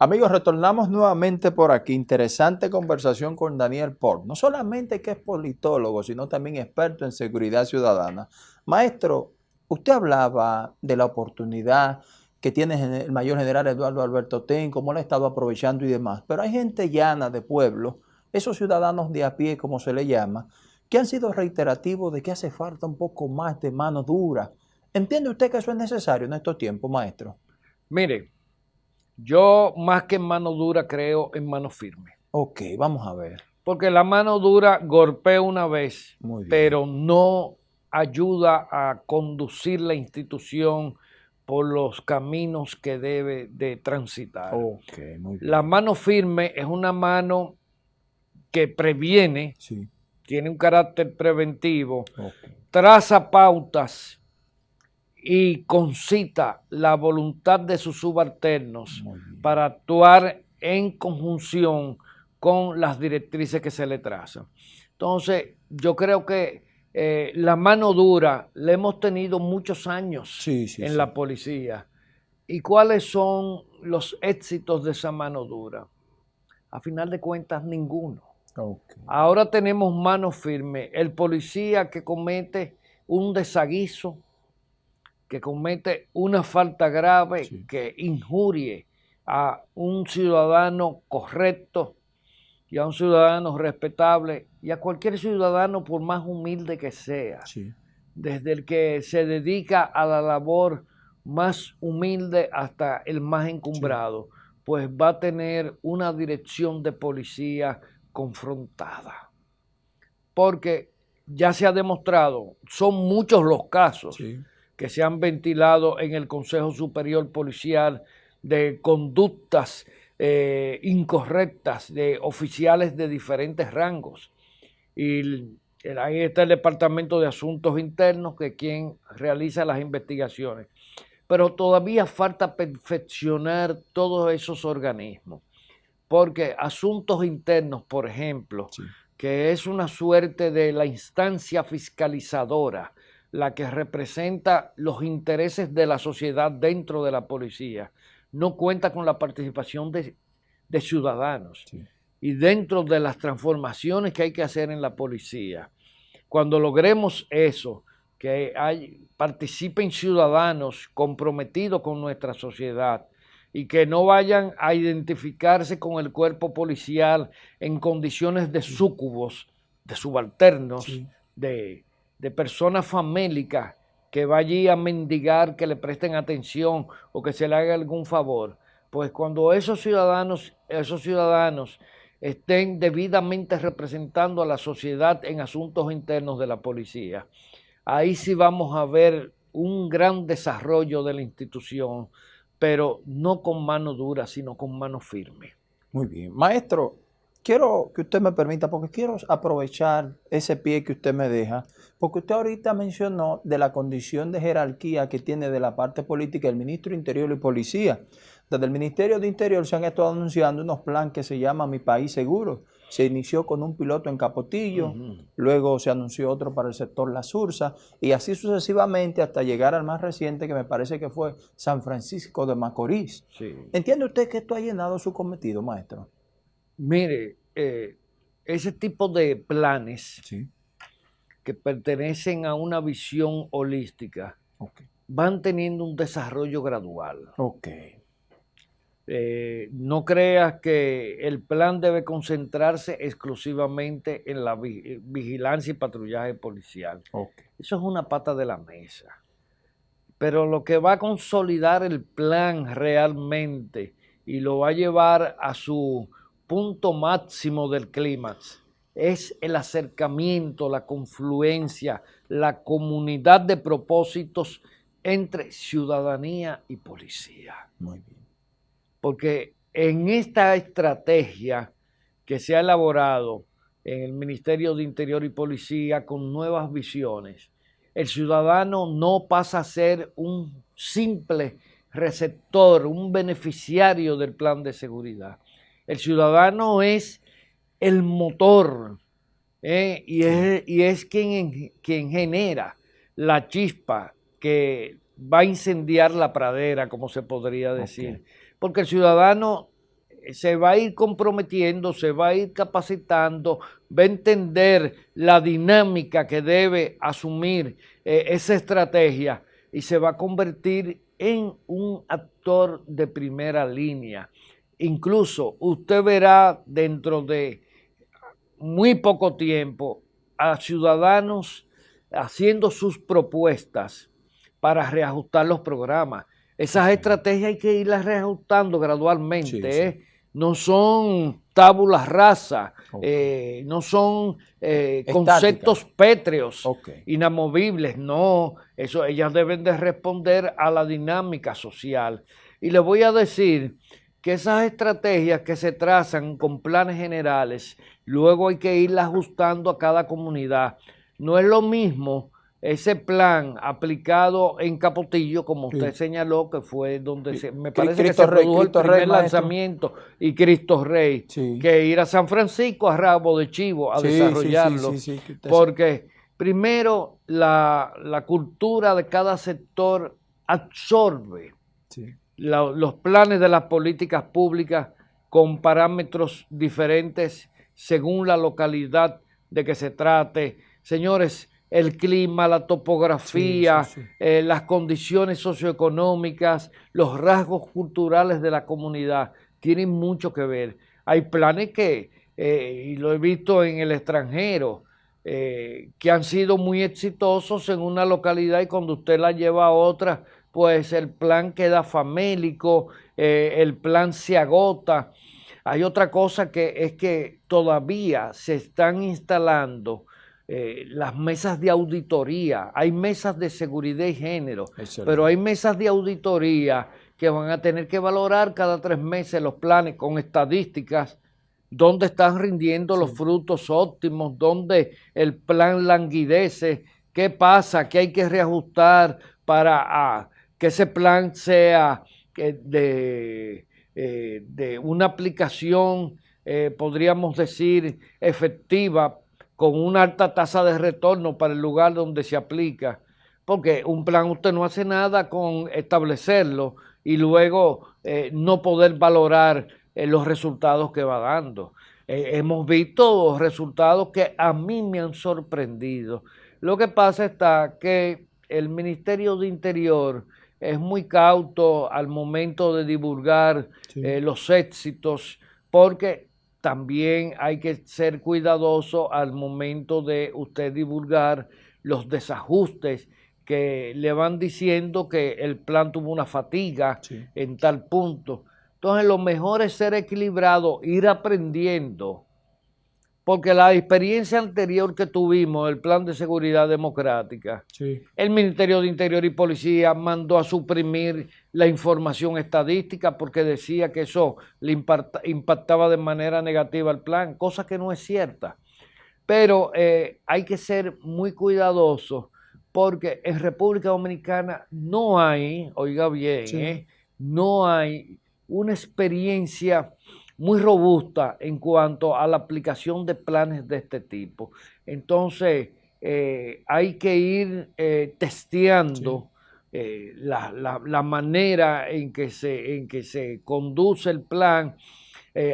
Amigos, retornamos nuevamente por aquí. Interesante conversación con Daniel Port. No solamente que es politólogo, sino también experto en seguridad ciudadana. Maestro, usted hablaba de la oportunidad que tiene el mayor general Eduardo Alberto Ten, cómo lo ha estado aprovechando y demás. Pero hay gente llana de pueblo, esos ciudadanos de a pie, como se le llama, que han sido reiterativos de que hace falta un poco más de mano dura. ¿Entiende usted que eso es necesario en estos tiempos, maestro? Mire, yo más que en mano dura creo en mano firme. Ok, vamos a ver. Porque la mano dura golpea una vez, pero no ayuda a conducir la institución por los caminos que debe de transitar. Okay, muy bien. La mano firme es una mano que previene, tiene un carácter preventivo, traza pautas y concita la voluntad de sus subalternos para actuar en conjunción con las directrices que se le trazan. Entonces, yo creo que eh, la mano dura la hemos tenido muchos años en la policía. ¿Y cuáles son los éxitos de esa mano dura? A final de cuentas, ninguno. Ahora tenemos mano firme. El policía que comete un desaguiso, que comete una falta grave que injurie a un ciudadano correcto y a un ciudadano respetable y a cualquier ciudadano por más humilde que sea, desde el que se dedica a la labor más humilde hasta el más encumbrado, pues va a tener una dirección de policía confrontada. Porque ya se ha demostrado, son muchos los casos que se han ventilado en el Consejo Superior Policial de conductas eh, incorrectas de oficiales de diferentes rangos. Y ahí está el Departamento de Asuntos Internos, que es quien realiza las investigaciones. Pero todavía falta perfeccionar todos esos organismos. Porque asuntos internos, por ejemplo, que es una suerte de la instancia fiscalizadora, la que representa los intereses de la sociedad dentro de la policía, no cuenta con la participación de, ciudadanos. Y dentro de las transformaciones que hay que hacer en la policía, cuando logremos eso, que hay, participen ciudadanos comprometidos con nuestra sociedad y que no vayan a identificarse con el cuerpo policial en condiciones de súcubos, de subalternos, de de personas famélicas que va allí a mendigar que le presten atención o que se le haga algún favor, pues cuando esos ciudadanos, esos ciudadanos estén debidamente representando a la sociedad en asuntos internos de la policía, ahí sí vamos a ver un gran desarrollo de la institución, pero no con mano dura, sino con mano firme. Muy bien. Maestro, quiero que usted me permita, porque quiero aprovechar ese pie que usted me deja, porque usted ahorita mencionó de la condición de jerarquía que tiene de la parte política el ministro Interior y Policía. Desde el Ministerio de Interior se han estado anunciando unos planes que se llama Mi País Seguro. Se inició con un piloto en Capotillo, luego se anunció otro para el sector La Sursa, y así sucesivamente hasta llegar al más reciente, que me parece que fue San Francisco de Macorís. ¿Entiende usted que esto ha llenado su cometido, maestro? Mire, eh, ese tipo de planes que pertenecen a una visión holística van teniendo un desarrollo gradual. Eh, no creas que el plan debe concentrarse exclusivamente en la vigilancia y patrullaje policial. Eso es una pata de la mesa. Pero lo que va a consolidar el plan realmente y lo va a llevar a su punto máximo del clímax es el acercamiento, la confluencia, la comunidad de propósitos entre ciudadanía y policía. Muy bien. Porque en esta estrategia que se ha elaborado en el Ministerio de Interior y Policía con nuevas visiones, el ciudadano no pasa a ser un simple receptor, un beneficiario del plan de seguridad, el ciudadano es el motor ¿eh? y, es, quien, quien genera la chispa que va a incendiar la pradera, como se podría decir. Porque el ciudadano se va a ir comprometiendo, se va a ir capacitando, va a entender la dinámica que debe asumir eh, esa estrategia y se va a convertir en un actor de primera línea. Incluso usted verá dentro de muy poco tiempo a ciudadanos haciendo sus propuestas para reajustar los programas. Esas estrategias hay que irlas reajustando gradualmente. ¿eh? No son tábulas rasas, eh, no son eh, conceptos pétreos, inamovibles, no. Eso, ellas deben de responder a la dinámica social. Y le voy a decir que esas estrategias que se trazan con planes generales, luego hay que irlas ajustando a cada comunidad. No es lo mismo ese plan aplicado en Capotillo, como usted señaló, que fue donde se, me parece que se produjo el primer lanzamiento, y Cristo Rey, que ir a San Francisco a Rabo de Chivo a desarrollarlo. porque primero la, cultura de cada sector absorbe los planes de las políticas públicas con parámetros diferentes según la localidad de que se trate. Señores, el clima, la topografía, eh, las condiciones socioeconómicas, los rasgos culturales de la comunidad, tienen mucho que ver. Hay planes que, eh, y lo he visto en el extranjero, eh, que han sido muy exitosos en una localidad y cuando usted la lleva a otra, pues el plan queda famélico, el plan se agota. Hay otra cosa que es que todavía se están instalando eh, las mesas de auditoría, hay mesas de seguridad y género, pero hay mesas de auditoría que van a tener que valorar cada tres meses los planes con estadísticas, dónde están rindiendo los frutos óptimos, dónde el plan languidece, qué pasa, qué hay que reajustar para ah, que ese plan sea eh, de, eh, de, una aplicación, podríamos decir, efectiva con una alta tasa de retorno para el lugar donde se aplica, porque un plan usted no hace nada con establecerlo y luego eh, no poder valorar eh, los resultados que va dando. Eh, hemos visto resultados que a mí me han sorprendido. Lo que pasa está que el Ministerio de Interior es muy cauto al momento de divulgar los éxitos porque también hay que ser cuidadoso al momento de usted divulgar los desajustes que le van diciendo que el plan tuvo una fatiga en tal punto. Entonces lo mejor es ser equilibrado, ir aprendiendo porque la experiencia anterior que tuvimos, el Plan de Seguridad Democrática, el Ministerio de Interior y Policía mandó a suprimir la información estadística porque decía que eso le impactaba de manera negativa al plan, cosa que no es cierta. Pero eh, hay que ser muy cuidadosos porque en República Dominicana no hay, oiga bien, eh, no hay una experiencia muy robusta en cuanto a la aplicación de planes de este tipo. Entonces, eh, hay que ir eh, testeando eh, la, manera en que, se, en que se conduce el plan.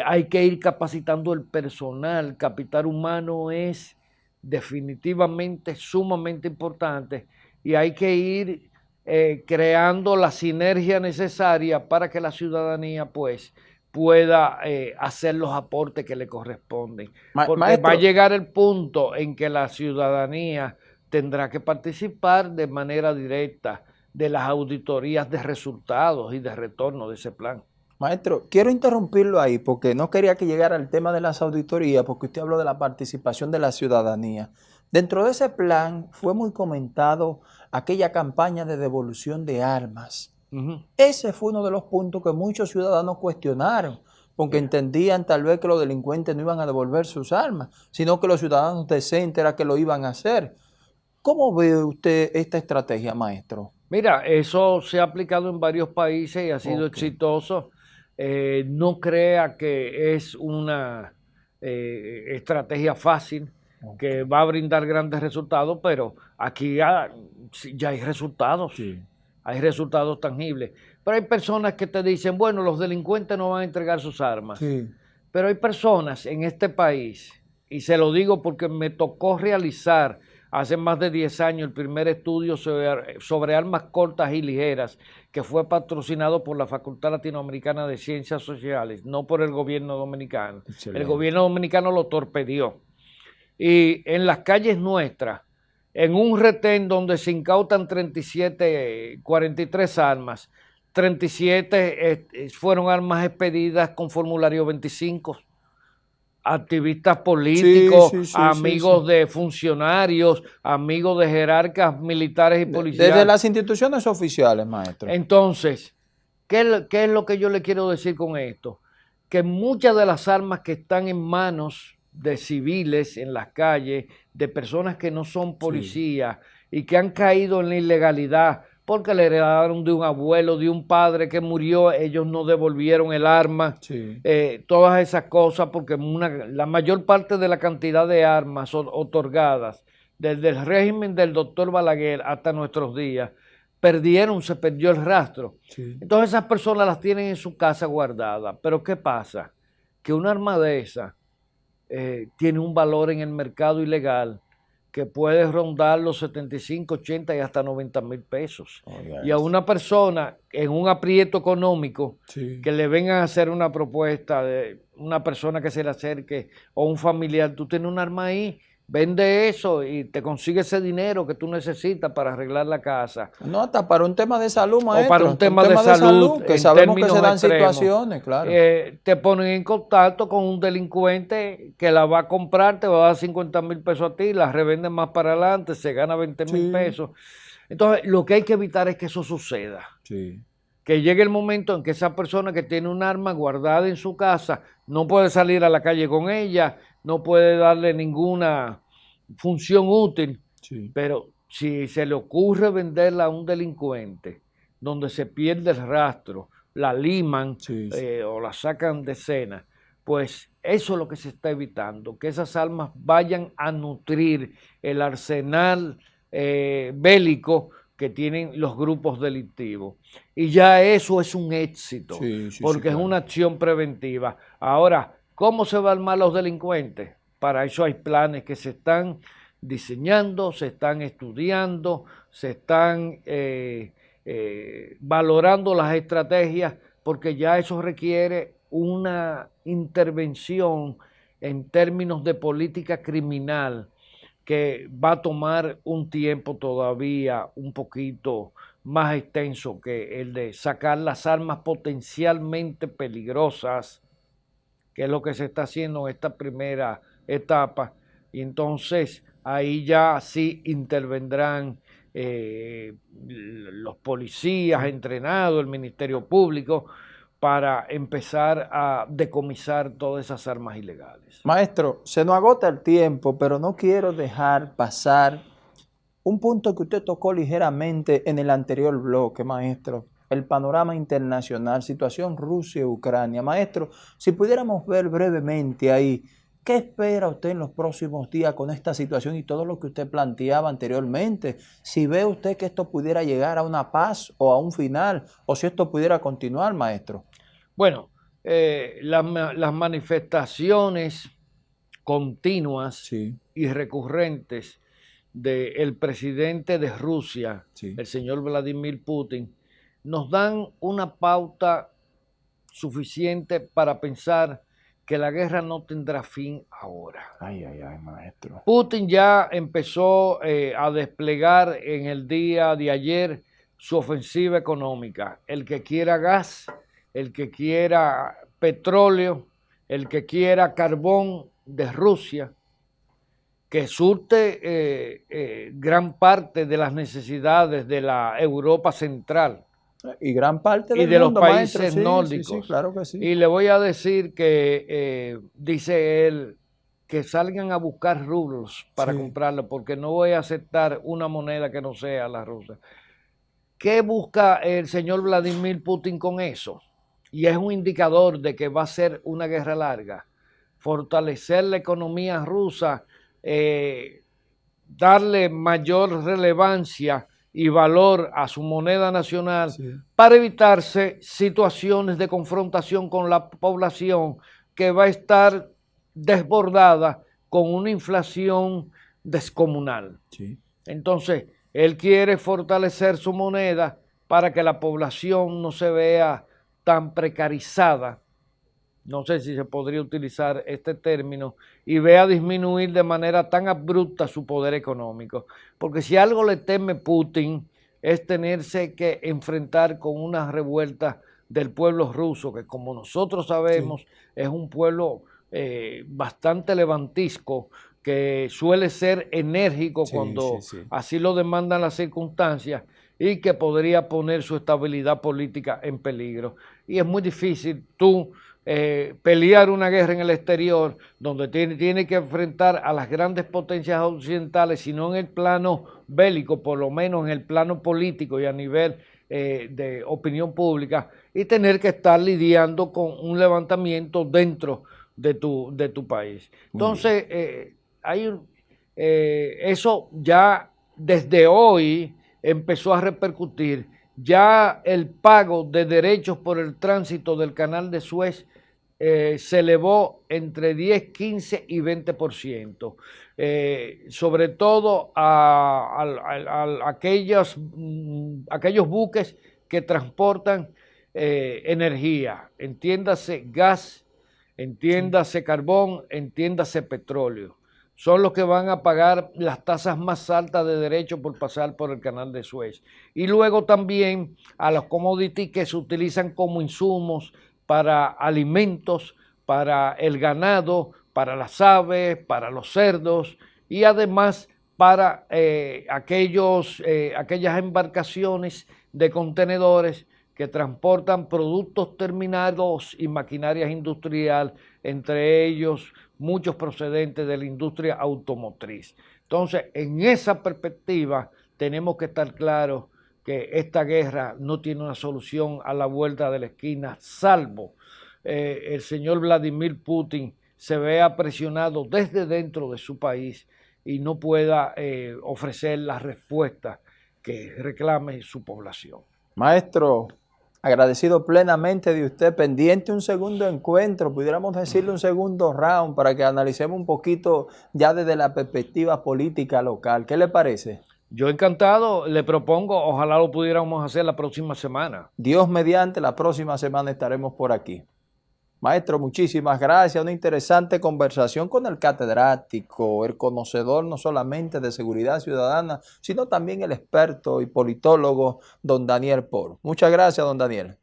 hay que ir capacitando el personal. Capital humano es definitivamente sumamente importante y hay que ir creando la sinergia necesaria para que la ciudadanía pues pueda eh, hacer los aportes que le corresponden. Porque va a llegar el punto en que la ciudadanía tendrá que participar de manera directa de las auditorías de resultados y de retorno de ese plan. Maestro, quiero interrumpirlo ahí porque no quería que llegara el tema de las auditorías porque usted habló de la participación de la ciudadanía. Dentro de ese plan fue muy comentado aquella campaña de devolución de armas ese fue uno de los puntos que muchos ciudadanos cuestionaron, porque entendían tal vez que los delincuentes no iban a devolver sus armas, sino que los ciudadanos decentes era que lo iban a hacer. ¿Cómo ve usted esta estrategia, maestro? Mira, eso se ha aplicado en varios países y ha sido exitoso. Eh, no crea que es una eh, estrategia fácil que va a brindar grandes resultados, pero aquí ya, ya hay resultados. Sí hay resultados tangibles. Pero hay personas que te dicen, bueno, los delincuentes no van a entregar sus armas. Sí. Pero hay personas en este país, y se lo digo porque me tocó realizar hace más de 10 años el primer estudio sobre, armas cortas y ligeras, que fue patrocinado por la Facultad Latinoamericana de Ciencias Sociales, no por el gobierno dominicano. El gobierno dominicano lo torpedió. Y en las calles nuestras, en un retén donde se incautan 37, 43 armas, 37 eh, fueron armas expedidas con formulario 25 activistas políticos, amigos de funcionarios, amigos de jerarcas militares y policiales. Desde las instituciones oficiales, maestro. Entonces, ¿qué, ¿qué, es lo que yo le quiero decir con esto? Que muchas de las armas que están en manos de civiles en las calles, de personas que no son policías y que han caído en la ilegalidad, porque le heredaron de un abuelo, de un padre que murió, ellos no devolvieron el arma, eh, todas esas cosas, porque la mayor parte de la cantidad de armas otorgadas desde el régimen del doctor Balaguer hasta nuestros días, perdieron, se perdió el rastro. Entonces esas personas las tienen en su casa guardadas. Pero ¿qué pasa? Que una arma de esa eh, tiene un valor en el mercado ilegal que puede rondar los 75, 80 y hasta 90 mil pesos. y a una persona en un aprieto económico que le vengan a hacer una propuesta de una persona que se le acerque o un familiar, tú tienes un arma ahí Vende eso y te consigue ese dinero que tú necesitas para arreglar la casa. No, hasta para un tema de salud, maestro. O para un tema, de, salud, que sabemos que se dan situaciones, claro. Eh, te ponen en contacto con un delincuente que la va a comprar, te va a dar 50 mil pesos a ti, la revende más para adelante, se gana 20 mil pesos. Entonces, lo que hay que evitar es que eso suceda. Sí. Que llegue el momento en que esa persona que tiene un arma guardada en su casa no puede salir a la calle con ella, no puede darle ninguna función útil, pero si se le ocurre venderla a un delincuente, donde se pierde el rastro, la liman eh, o la sacan de escena, pues eso es lo que se está evitando, que esas almas vayan a nutrir el arsenal eh, bélico que tienen los grupos delictivos. Y ya eso es un éxito, porque es una acción preventiva. Ahora, ¿Cómo se van a armar los delincuentes? Para eso hay planes que se están diseñando, se están estudiando, se están eh, eh, valorando las estrategias, porque ya eso requiere una intervención en términos de política criminal que va a tomar un tiempo todavía un poquito más extenso que el de sacar las armas potencialmente peligrosas que es lo que se está haciendo en esta primera etapa. Y entonces ahí ya sí intervendrán eh, los policías entrenados, el Ministerio Público, para empezar a decomisar todas esas armas ilegales. Maestro, se nos agota el tiempo, pero no quiero dejar pasar un punto que usted tocó ligeramente en el anterior bloque, maestro, el panorama internacional, situación Rusia-Ucrania. Maestro, si pudiéramos ver brevemente ahí, ¿qué espera usted en los próximos días con esta situación y todo lo que usted planteaba anteriormente? Si ve usted que esto pudiera llegar a una paz o a un final, o si esto pudiera continuar, maestro. Bueno, eh, las manifestaciones continuas y recurrentes del presidente de Rusia, el señor Vladimir Putin, nos dan una pauta suficiente para pensar que la guerra no tendrá fin ahora. Ay, ay, ay, maestro. Putin ya empezó eh, a desplegar en el día de ayer su ofensiva económica. El que quiera gas, el que quiera petróleo, el que quiera carbón de Rusia, que surte eh, eh, gran parte de las necesidades de la Europa central y gran parte de los países nórdicos. claro que sí. Y le voy a decir que, eh, dice él, que salgan a buscar rublos para comprarlo, porque no voy a aceptar una moneda que no sea la rusa. ¿Qué busca el señor Vladimir Putin con eso? Y es un indicador de que va a ser una guerra larga. Fortalecer la economía rusa, eh, darle mayor relevancia y valor a su moneda nacional para evitarse situaciones de confrontación con la población que va a estar desbordada con una inflación descomunal. Entonces, él quiere fortalecer su moneda para que la población no se vea tan precarizada, no sé si se podría utilizar este término, y vea disminuir de manera tan abrupta su poder económico. Porque si algo le teme Putin es tenerse que enfrentar con una revuelta del pueblo ruso, que como nosotros sabemos es un pueblo eh, bastante levantisco, que suele ser enérgico cuando así lo demandan las circunstancias y que podría poner su estabilidad política en peligro. Y es muy difícil tú eh, pelear una guerra en el exterior donde tiene, tiene que enfrentar a las grandes potencias occidentales, sino en el plano bélico, por lo menos en el plano político y a nivel eh, de opinión pública, y tener que estar lidiando con un levantamiento dentro de tu, de tu país. Entonces, eh, hay eh, eso ya desde hoy empezó a repercutir. Ya el pago de derechos por el tránsito del canal de Suez eh, se elevó entre 10, 15 y 20%, eh, sobre todo a, aquellos, mm, aquellos buques que transportan energía, entiéndase gas, entiéndase carbón, entiéndase petróleo son los que van a pagar las tasas más altas de derecho por pasar por el canal de Suez. Y luego también a los commodities que se utilizan como insumos para alimentos, para el ganado, para las aves, para los cerdos y además para eh, aquellos, eh, aquellas embarcaciones de contenedores que transportan productos terminados y maquinarias industrial, entre ellos muchos procedentes de la industria automotriz. Entonces, en esa perspectiva, tenemos que estar claros que esta guerra no tiene una solución a la vuelta de la esquina, salvo eh, el señor Vladimir Putin se vea presionado desde dentro de su país y no pueda eh, ofrecer la respuesta que reclame su población. Maestro, agradecido plenamente de usted, pendiente un segundo encuentro, pudiéramos decirle un segundo round para que analicemos un poquito ya desde la perspectiva política local. ¿Qué le parece? Yo encantado, le propongo, ojalá lo pudiéramos hacer la próxima semana. Dios mediante, la próxima semana estaremos por aquí. Maestro, muchísimas gracias. Una interesante conversación con el catedrático, el conocedor no solamente de seguridad ciudadana, sino también el experto y politólogo don Daniel Por. Muchas gracias, don Daniel.